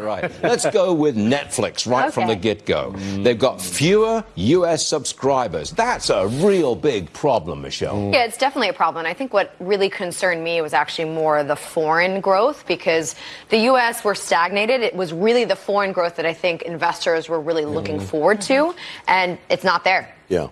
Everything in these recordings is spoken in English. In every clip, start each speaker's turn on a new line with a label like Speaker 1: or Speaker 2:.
Speaker 1: right. Let's go with Netflix right okay. from the get go. They've got fewer U.S. subscribers. That's a real big problem, Michelle.
Speaker 2: Yeah, it's definitely a problem. I think what really concerned me was actually more the foreign growth because the U.S. were stagnated. It was really the foreign growth that I think investors were really looking mm. forward to, and it's not there.
Speaker 1: Yeah.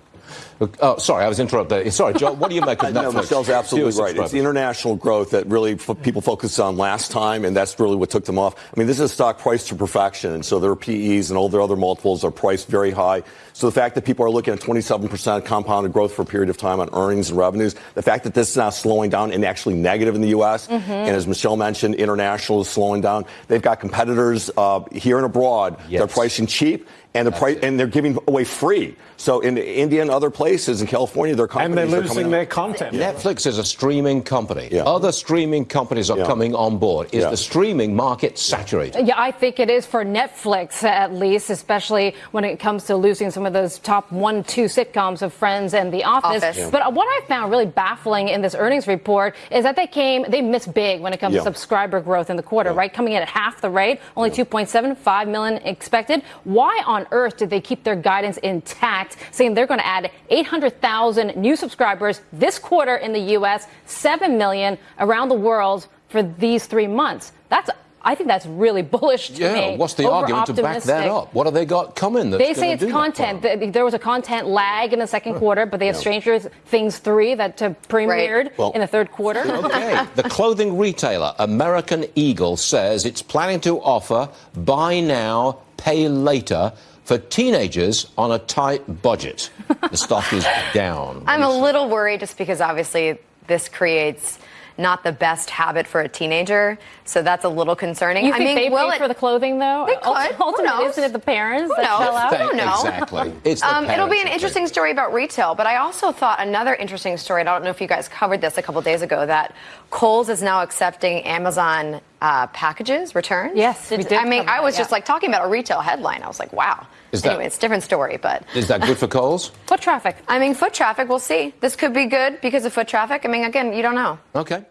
Speaker 1: Oh, sorry, I was interrupted. Sorry, Joe, what do you make of Netflix?
Speaker 3: no, Michelle's absolutely right. It's the international growth that really people focused on last time, and that's really what took them off. I mean, this is a stock priced to perfection, and so their PEs and all their other multiples are priced very high. So the fact that people are looking at 27% compounded growth for a period of time on earnings and revenues, the fact that this is now slowing down and actually negative in the U.S., mm-hmm. and as Michelle mentioned, international is slowing down. They've got competitors uh, here and abroad. Yes. They're pricing cheap and the price, and they're giving away free. So in India and other places in California, their companies
Speaker 4: and they're losing their content.
Speaker 1: Netflix is a streaming company. Yeah. Other streaming companies are yeah. coming on board. Is yeah. the streaming market saturated?
Speaker 5: Yeah, I think it is for Netflix at least, especially when it comes to losing some of those top one, two sitcoms of Friends and The Office. Office. But what I found really baffling in this earnings report is that they came, they missed big when it comes to subscriber growth in the quarter, right? Coming in at half the rate, only 2.75 million expected. Why on earth did they keep their guidance intact, saying they're going to add 800,000 new subscribers this quarter in the U.S., 7 million around the world for these three months? That's I think that's really bullish to
Speaker 1: yeah,
Speaker 5: me.
Speaker 1: what's the argument to back that up? What have they got coming?
Speaker 5: That's they say it's content. There was a content lag in the second quarter, but they have yeah. Stranger Things 3 that premiered right. well, in the third quarter.
Speaker 1: Okay. the clothing retailer American Eagle says it's planning to offer buy now, pay later for teenagers on a tight budget. The stock is down.
Speaker 2: I'm a little worried just because obviously this creates not the best habit for a teenager. So that's a little concerning.
Speaker 5: You I think
Speaker 2: mean,
Speaker 5: they pay it, for the clothing though?
Speaker 2: They could.
Speaker 5: Ultimately, isn't it the parents
Speaker 2: Who
Speaker 5: that
Speaker 2: knows?
Speaker 5: fell out?
Speaker 2: Who knows?
Speaker 1: Exactly. It's the
Speaker 2: um, it'll be an interesting story about retail, but I also thought another interesting story. I don't know if you guys covered this a couple days ago that Kohl's is now accepting Amazon uh, packages returns.
Speaker 5: Yes,
Speaker 2: did, I mean, I was that, just like talking about a retail headline. I was like, wow. Is anyway, that, it's a different story, but
Speaker 1: is that good for Kohl's?
Speaker 5: foot traffic.
Speaker 2: I mean, foot traffic. We'll see. This could be good because of foot traffic. I mean, again, you don't know.
Speaker 1: Okay.